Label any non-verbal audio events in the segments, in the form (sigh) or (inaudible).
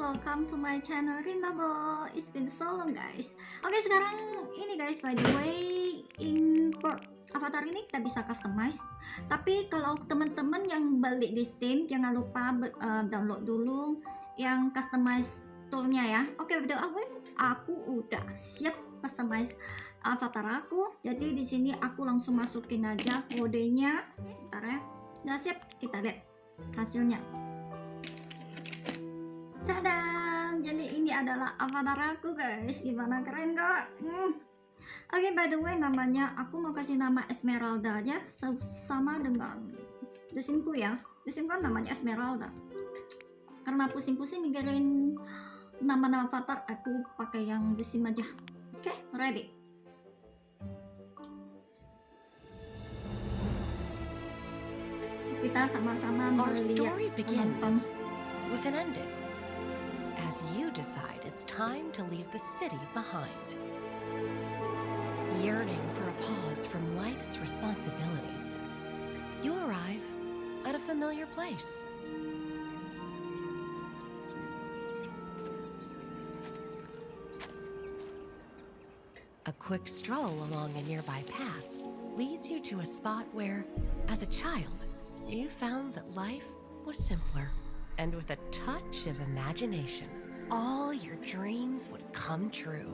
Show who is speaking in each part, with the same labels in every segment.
Speaker 1: welcome to my channel Rinmabo It's been so long guys. Oke sekarang ini guys by the way in avatar ini kita bisa customize. Tapi kalau teman-teman yang balik di Steam jangan lupa uh, download dulu yang customize toolnya ya. Oke by the aku udah siap customize avatar aku. Jadi di sini aku langsung masukin aja kodenya. Bentar ya. Udah siap? Kita lihat hasilnya Tadang! Jadi ini adalah avatar aku guys. Gimana keren gak? Hmm. Oke okay, by the way namanya aku mau kasih nama Esmeralda aja sama dengan desinku ya. Desinku kan namanya Esmeralda. Karena pusing-pusing mikirin nama-nama avatar aku pakai yang desim aja. Oke, okay, ready. Kita sama-sama melihat menonton
Speaker 2: with an ending. You decide it's time to leave the city behind. Yearning for a pause from life's responsibilities, you arrive at a familiar place. A quick stroll along a nearby path leads you to a spot where, as a child, you found that life was simpler and with a touch of imagination all your dreams would come true.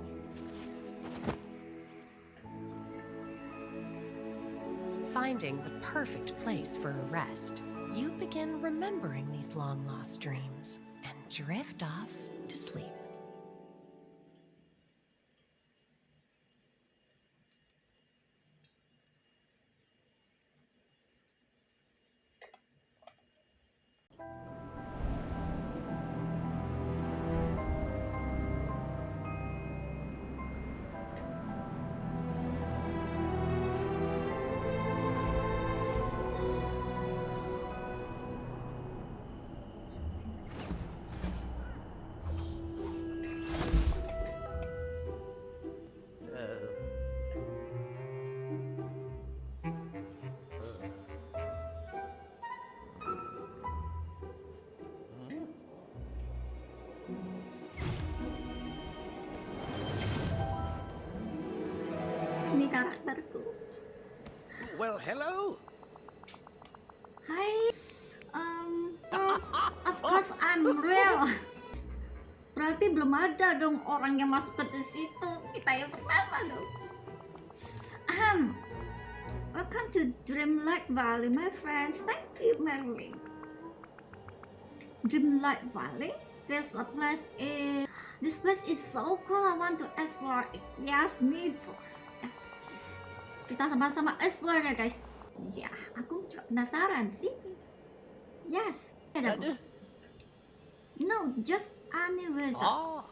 Speaker 2: Finding the perfect place for a rest, you begin remembering these long-lost dreams and drift off to sleep.
Speaker 1: Karakterku
Speaker 3: well hello.
Speaker 1: Hi. Um oh, of course I'm real. Berarti belum ada dong orang yang masuk ke situ. Kita yang pertama dong. Um welcome to Dreamlight Valley my friends. Thank you Marilyn Dreamlight Valley? This place is this place is so cool. I want to explore it. Yes me too kita sama-sama explore ya guys. Ya aku juga penasaran sih. Yes. Ada no just anniversary oh.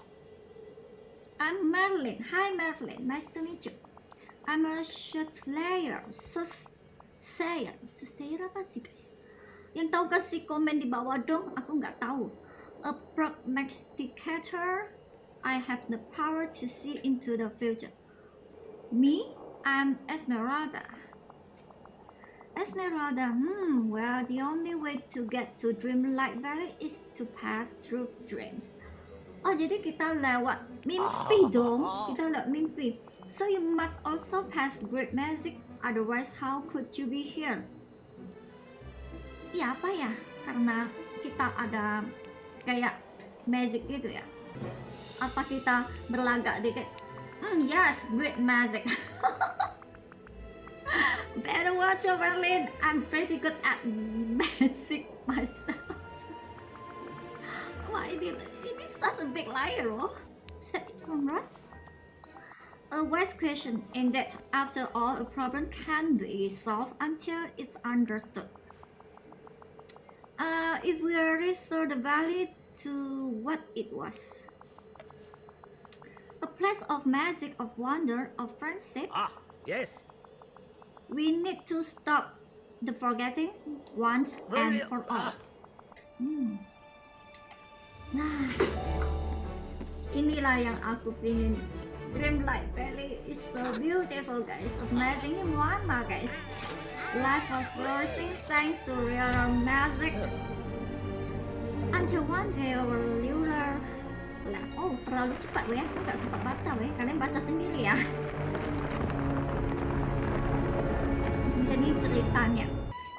Speaker 1: I'm Merlin. Hi Merlin. Nice to meet you. I'm a shot player sus saya saya apa sih guys? Yang tahu kasih komen di bawah dong? Aku nggak tahu. A prognosticator. I have the power to see into the future. Me I'm Esmeralda. Esmeralda, hmm, well, the only way to get to Dreamlight Valley is to pass through dreams. Oh, jadi kita lewat mimpi dong. Kita lewat mimpi. So you must also pass great magic, otherwise how could you be here? Ya apa ya? Karena kita ada kayak magic gitu ya. Apa kita berlagak dikit? Mm, yes, great magic. (laughs) Better watch over Berlin. I'm pretty good at (laughs) magic myself. Why is, it is such a big liar, oh? Set it from right? A wise question in that after all, a problem can be solved until it's understood. Uh, if we restore the value to what it was, a place of magic, of wonder, of friendship.
Speaker 3: Ah, yes.
Speaker 1: We need to stop the forgetting once and for all. Hmm. Nah, inilah yang aku pingin. Dreamlight Valley is so beautiful, guys. Amazing ini guys. Life was flourishing thanks to real magic. Until one day our ruler Oh, terlalu cepat weh. Aku nggak sempat baca weh. Kalian baca sendiri ya. Jadi ceritanya.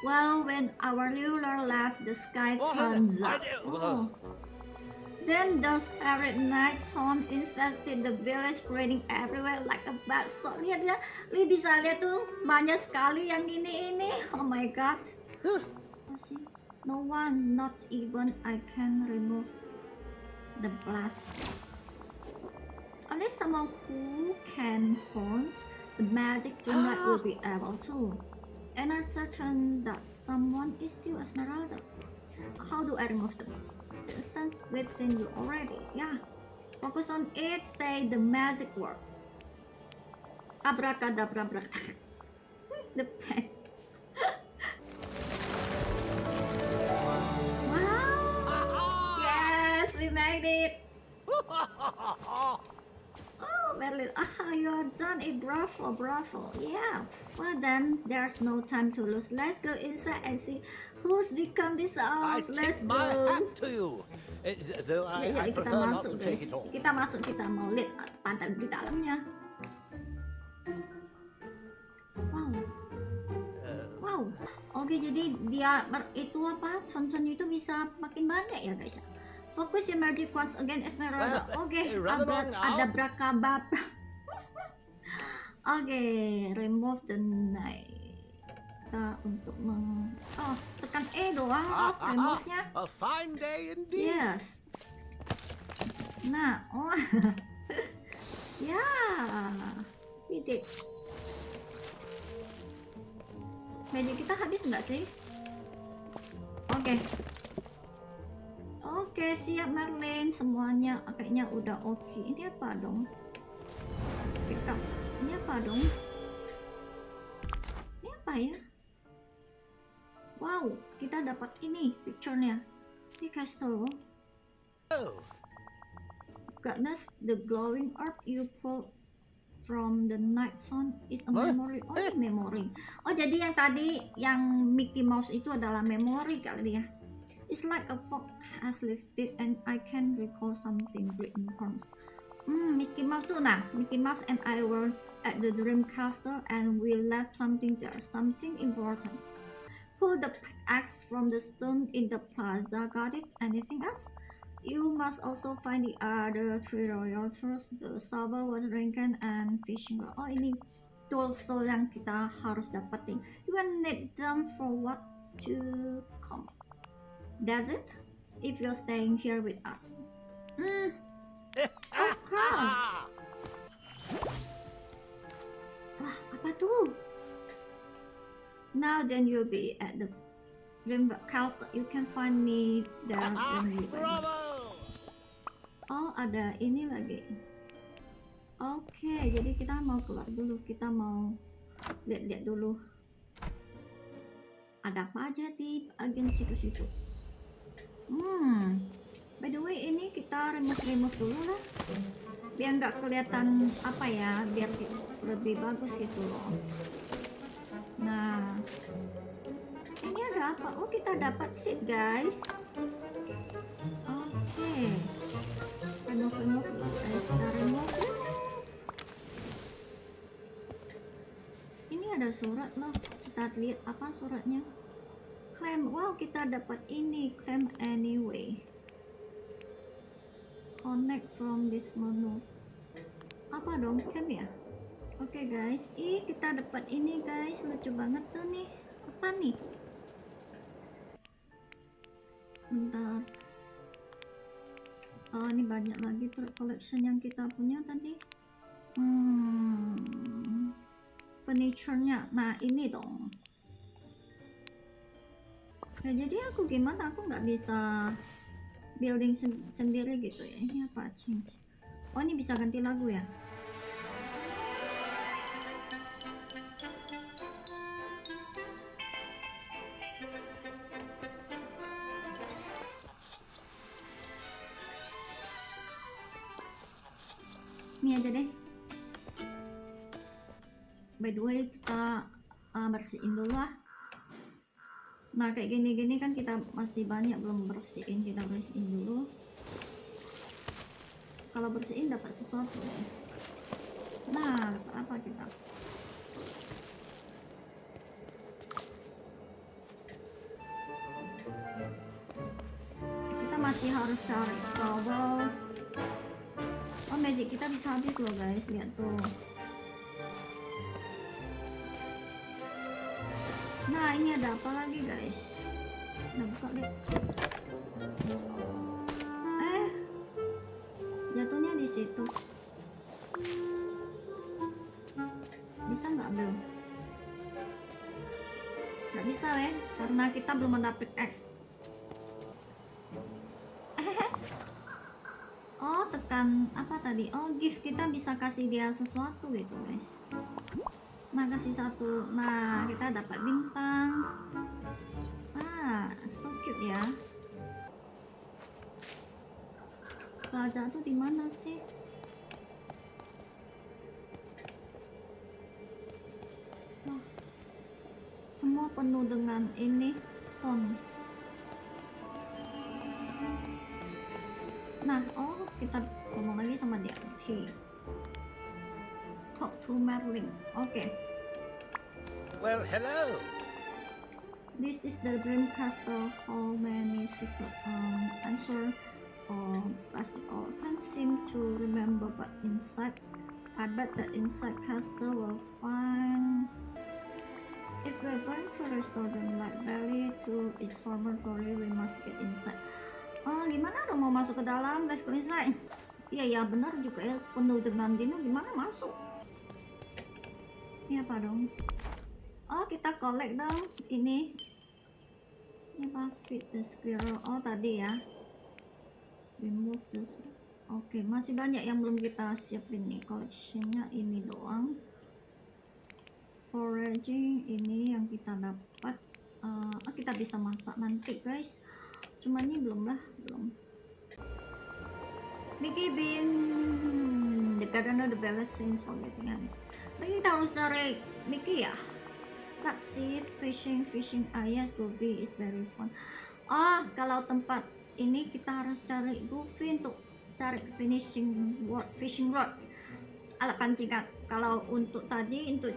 Speaker 1: Well, when our ruler left, the sky
Speaker 3: Oh,
Speaker 1: turns up. Oh. Then the spirit night sun infested the village, spreading everywhere like a bad soul. Lihat ya, Li bisa lihat tuh banyak sekali yang ini ini. Oh my god. No one, not even I can remove the blast. Only someone who can haunt the magic dreamlight will be (gasps) able to. And I'm certain that someone is you, Esmeralda. How do I remove the, the sense within you already? Yeah. Focus on it, say the magic works. Abracadabra, abracadabra. (laughs) the pen. It! Oh, Merlin, ah, you're done it. Bravo, bravo. Yeah. Well, then there's no time to lose. Let's go inside and see who's become this
Speaker 3: I
Speaker 1: out. Let's
Speaker 3: tip my
Speaker 1: go.
Speaker 3: hat to you. Uh, th- though I,
Speaker 1: Ya, ya,
Speaker 3: I
Speaker 1: kita
Speaker 3: prefer not
Speaker 1: masuk
Speaker 3: to
Speaker 1: guys.
Speaker 3: take it all.
Speaker 1: Kita masuk, kita mau lihat pada di dalamnya. Wow.
Speaker 3: Uh,
Speaker 1: Wow. Oke, jadi dia itu apa? Concon itu bisa makin banyak ya, guys. Fokus your magic once again, Esmeralda.
Speaker 3: Well,
Speaker 1: Oke,
Speaker 3: eh, run
Speaker 1: abra-
Speaker 3: along now.
Speaker 1: ada brakababra. (laughs) Oke, remove the night. Kita untuk meng... Oh, tekan E doang. Oh, remove-nya.
Speaker 3: ah, a fine day indeed.
Speaker 1: Yes. Nah, oh. (laughs) ya. Did. Magic kita habis nggak sih? Oke. Oke, siap Marlene. Semuanya kayaknya udah oke. Ini apa dong? Kita. Ini apa dong? Ini apa ya? Wow, kita dapat ini picture-nya. Ini castle.
Speaker 3: Oh,
Speaker 1: Goodness, the glowing orb you pulled from the night sun is a memory. Oh,
Speaker 3: Eh.
Speaker 1: ini memory. Oh, jadi yang tadi yang Mickey Mouse itu adalah memory kali ya. It's like a fog has lifted and I can recall something great important. Hmm, Mickey Mouse tuh nah, Mickey Mouse and I were at the Dream Castle and we left something there, something important. Pull the axe from the stone in the plaza. Got it? Anything else? You must also find the other three royal tools, the saber, water drinking, and fishing rod. Oh ini tools-tools yang kita harus dapetin. You will need them for what to come. That's it. If you're staying here with us. Hmm, of course. Wah, apa tuh? Now then you'll be at the Dream Castle. You can find me there
Speaker 3: Ah!
Speaker 1: Oh, ada ini lagi. Oke, jadi kita mau keluar dulu. Kita mau lihat-lihat dulu. Ada apa aja di bagian situ-situ. Hmm. By the way, ini kita remove-remove dulu lah. Biar nggak kelihatan apa ya, biar lebih bagus gitu loh. Nah, ini ada apa? Oh, kita dapat seat, guys. Oke remove remove guys kita remove ini ada surat loh kita lihat apa suratnya claim wow kita dapat ini claim anyway. Connect from this menu. Apa dong claim ya? Oke guys. Ih kita dapat ini guys. Lucu banget tuh nih. Apa nih? Bentar. Oh, ini banyak lagi tuh collection yang kita punya tadi. Hmm, furniture-nya. Nah, ini dong. Ya, jadi aku gimana? Aku nggak bisa building sen- sendiri gitu ya. Ini apa? Change. Oh, ini bisa ganti lagu ya? ini aja deh by the way kita uh, bersihin dulu lah nah kayak gini-gini kan kita masih banyak belum bersihin kita bersihin dulu. Kalau bersihin dapat sesuatu nah dapat apa kita? Kita masih harus cari shovel. Oh magic kita bisa habis loh guys. Lihat tuh nah ini ada apa lagi guys? Udah buka deh. Eh jatuhnya di situ. Bisa nggak belum nggak bisa ya karena kita belum mendapatkan X. (laughs) Oh tekan apa tadi? Oh gift. Kita bisa kasih dia sesuatu gitu guys nah kasih satu? Nah kita dapat bintang. Ah so cute ya. Plaza tuh di mana sih? Semua penuh dengan ini ton. Nah oh kita ngomong lagi sama dia. T talk to Merlin oke
Speaker 3: Well, hello.
Speaker 1: This is the dream castle. How many secret um, answer or plastic or can't seem to remember, but inside, I bet that inside castle will find. If we're going to restore the Light Valley to its former glory, we must get inside. Oh, gimana dong mau masuk ke dalam? Let's go inside. Iya ya benar juga ya penuh dengan dino gimana masuk? Ini apa dong? Oh kita collect dong. Ini. Ini apa feed the squirrel. Oh tadi ya. Remove the oke masih banyak yang belum kita siapin nih. Collectionnya ini doang. Foraging ini yang kita dapat. Oh, kita bisa masak nanti guys. Cuma ini belum lah belum. Mickey Bean the gardener the balance since forgetting habis lagi harus cari Mickey ya? Let's see fishing fishing. Ah yes Goofy is very fun. Oh kalau tempat ini kita harus cari Goofy untuk cari finishing rod fishing rod. Alat pancingan. Kalau untuk tadi untuk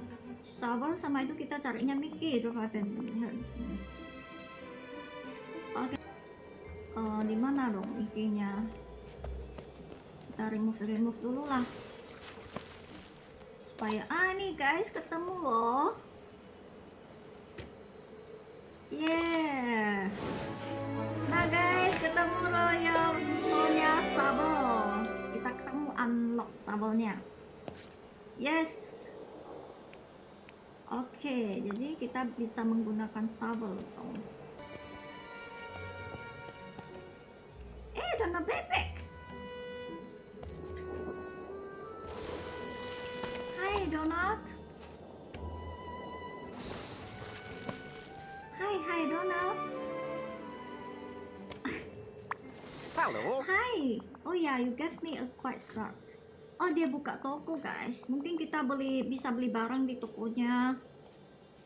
Speaker 1: shovel sama itu kita carinya Mickey revive oke. Eh, di mana dong Mickey-nya kita remove remove dulu lah supaya ah nih guys ketemu loh Yeah. Nah guys, ketemu Royal punya sabel. Kita ketemu unlock sabelnya. Yes. Oke, jadi kita bisa menggunakan sabel. Oh. Oh, dia buka toko, guys. Mungkin kita beli bisa beli barang di tokonya.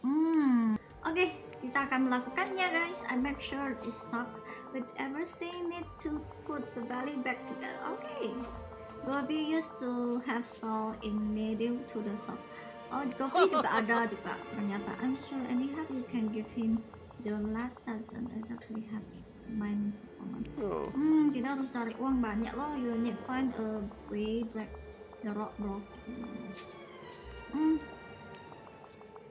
Speaker 1: Hmm. Oke, kita akan melakukannya, guys. I make sure it's stock with everything need to put the valley back together. Okay. Gobi used to have stall in middle to the south. Oh, Gobi juga (laughs) ada juga. Ternyata I'm sure anyhow you can give him the last doesn't exactly have performance.
Speaker 3: Oh.
Speaker 1: Hmm, kita harus cari uang banyak loh. You need find a way break the rock block. Hmm.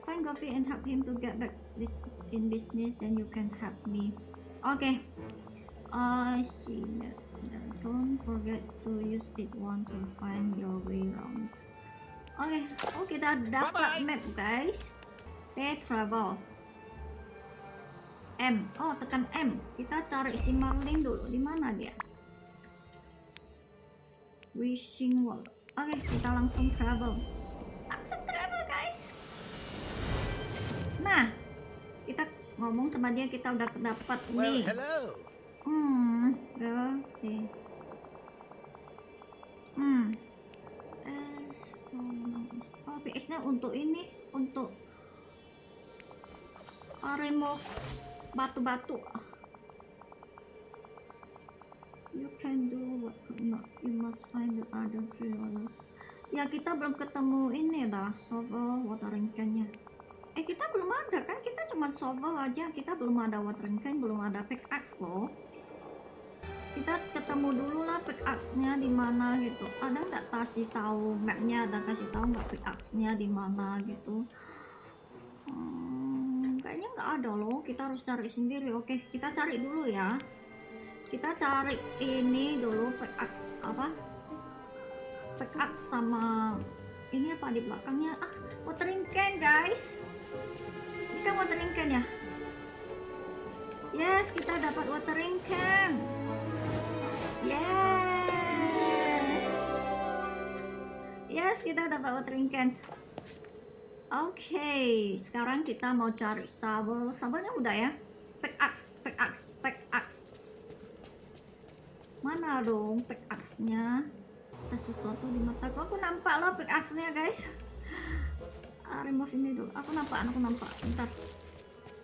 Speaker 1: Find Goofy and help him to get back this in business. Then you can help me. Okay. I see that. that. Don't forget to use it one to find your way around. Oke, oh kita dapat
Speaker 3: Bye-bye.
Speaker 1: map guys. T travel. M. Oh, tekan M. Kita cari si Marlin dulu. Di mana dia? Wishing Wall. Oke, kita langsung travel. Langsung travel, guys. Nah, kita ngomong sama dia kita udah dapat
Speaker 3: Well,
Speaker 1: nih.
Speaker 3: hello.
Speaker 1: Hmm, oke. Hmm. S, oh, PX-nya untuk ini, untuk remove batu-batu. you can do what not. You must find the other creatures. Ya kita belum ketemu ini dah shovel watering can-nya. Eh kita belum ada kan? Kita cuma shovel aja. Kita belum ada watering can, belum ada pickaxe loh. Kita ketemu dulu lah pickaxe-nya di mana gitu. Ada nggak kasih tahu map-nya? Ada kasih tahu nggak pickaxe-nya di mana gitu? Hmm, nggak ada loh. Kita harus cari sendiri. Oke, kita cari dulu ya. Kita cari ini dulu pickaxe apa? Pickaxe sama ini apa di belakangnya? Ah, watering can guys. Ini kan watering can ya? Yes, kita dapat watering can. Yes. Yes, kita dapat watering can. Oke, sekarang kita mau cari sabel. Sabelnya udah ya? Pickaxe, pickaxe, pickaxe. Mana dong pickaxe-nya? Ada sesuatu di mataku. Aku nampak loh pickaxe-nya, guys. Ah, remove ini dulu. Aku nampak, aku nampak. Bentar.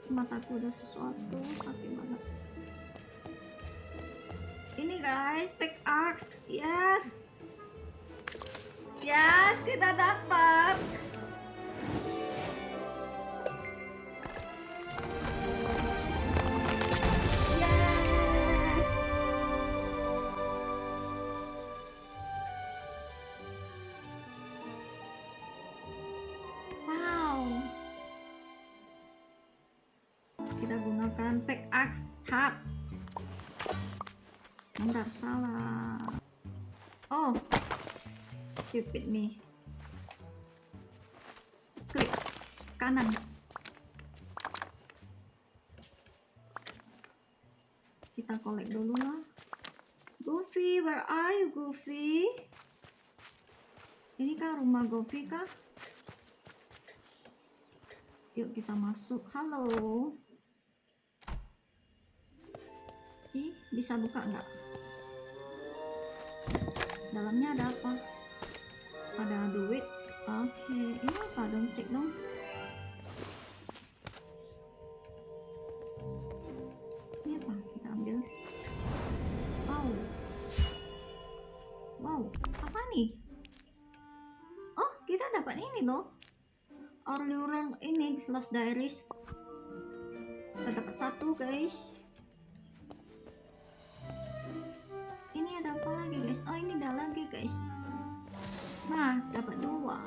Speaker 1: Mataku ada sesuatu. Sakit banget. Ini guys, pickaxe. Yes. Yes, kita dapat. Me. Klik kanan. Kita kolek dulu lah. Goofy, where are you, Goofy? Ini kah rumah Goofy kah? Yuk kita masuk. Halo. Ih, bisa buka nggak? Dalamnya ada apa? Ada duit. Oke, ini apa dong? Cek dong. Ini apa? Kita ambil. Wow. Wow, apa nih? Oh, kita dapat ini loh. Orluran ini Lost Diaries. Kita dapat satu, guys. Ini ada apa lagi, guys? Oh, ini ada lagi, guys. Nah, dapat dua.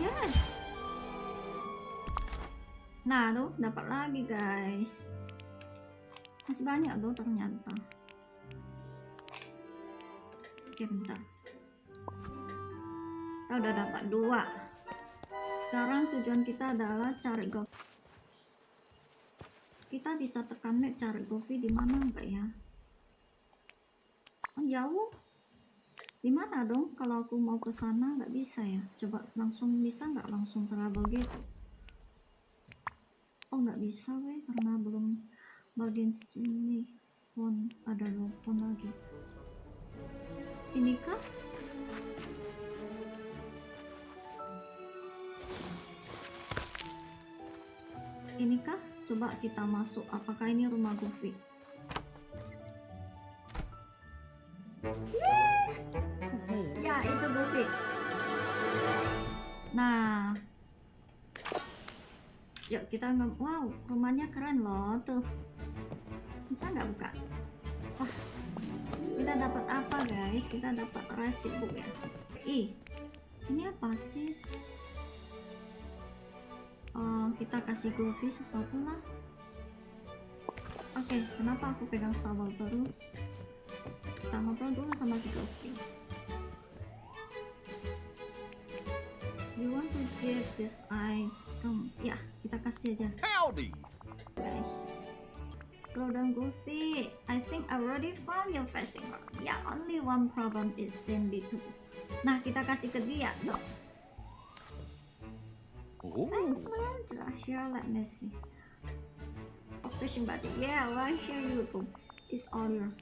Speaker 1: Yes. Nah, tuh dapat lagi, guys. Masih banyak tuh ternyata. Oke, bentar. Kita udah dapat dua. Sekarang tujuan kita adalah cari go. Kita bisa tekan map cari Govi di mana enggak ya? Oh, jauh. Di mana dong? Kalau aku mau ke sana nggak bisa ya? Coba langsung bisa nggak langsung travel gitu? Oh nggak bisa weh karena belum bagian sini pun ada telepon lagi. Ini kah? Ini kah? Coba kita masuk. Apakah ini rumah Goofy? Ya, itu Goofy. Nah. Yuk kita nge... Wow, rumahnya keren loh. Tuh. Bisa nggak buka? Wah. Kita dapat apa guys? Kita dapat resip book ya. Ih. Ini apa sih? Oh, kita kasih Goofy sesuatu lah. Oke, kenapa aku pegang sabel terus? Kita ngobrol dulu sama si Goofy. You want to give this item? Ya, kita kasih aja,
Speaker 3: Howdy!
Speaker 1: guys. Slow down, Goofy. I think I already found your fishing rod. Yeah, only one problem is Cindy too. Nah, kita kasih ke dia, dong.
Speaker 3: Oh,
Speaker 1: Thanks, Landra. Here, let me see. Oh, fishing buddy. Yeah, right here you go. It's all yours.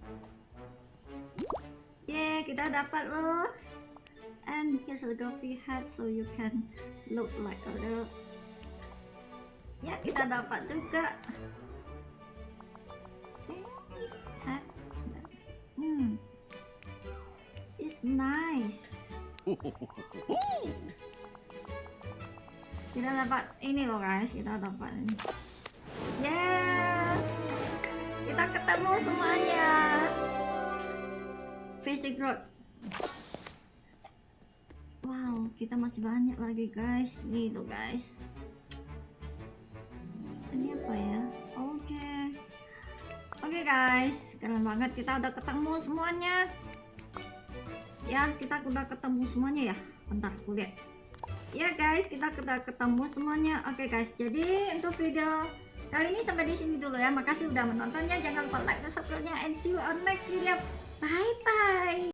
Speaker 1: Yeay, kita dapat loh. And here's a goofy hat so you can look like a little. Ya, kita dapat juga. Hat. Hmm. It's nice. Kita dapat ini loh guys, kita dapat ini. Yes. Kita ketemu semuanya. Basic road. Wow, kita masih banyak lagi guys. Gitu guys. Ini apa ya? Oke. Oke guys, keren banget kita udah ketemu semuanya. Ya, kita udah ketemu semuanya ya. Bentar, aku lihat. Ya guys, kita udah ketemu semuanya. Oke guys, jadi untuk video kali ini sampai di sini dulu ya. Makasih udah menontonnya. Jangan lupa like dan subscribe-nya and see you on next video. Bye bye.